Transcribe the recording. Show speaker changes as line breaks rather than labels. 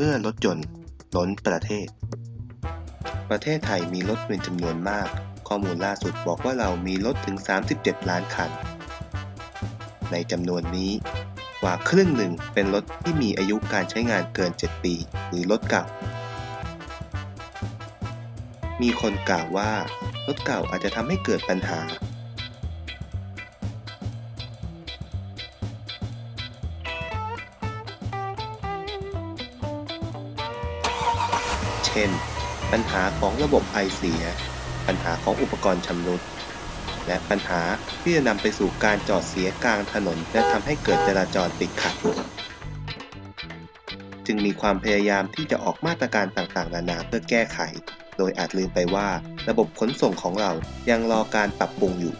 เมื่อรถยนต์ล้นประเทศ ประเทศไทยมีรถเป็นจำนวนมาก ข้อมูลล่าสุดบอกว่าเรามีรถถึง 37 ล้านคัน ในจำนวนนี้กว่าครึ่งหนึ่งเป็นรถที่มีอายุการใช้งานเกิน 7 ปี หรือรถเก่า มีคนกล่าวว่ารถเก่าอาจจะทำให้เกิดปัญหา เช่น ปัญหาของระบบไอเสีย ปัญหาของอุปกรณ์ชำรุด และปัญหาที่จะนำไปสู่การจอดเสียกลางถนน และทำให้เกิดจราจรติดขัด จึงมีความพยายามที่จะออกมาตรการต่างๆ นานาเพื่อแก้ไข โดยอาจลืมไปว่าระบบขนส่งของเรายังรอการปรับปรุงอยู่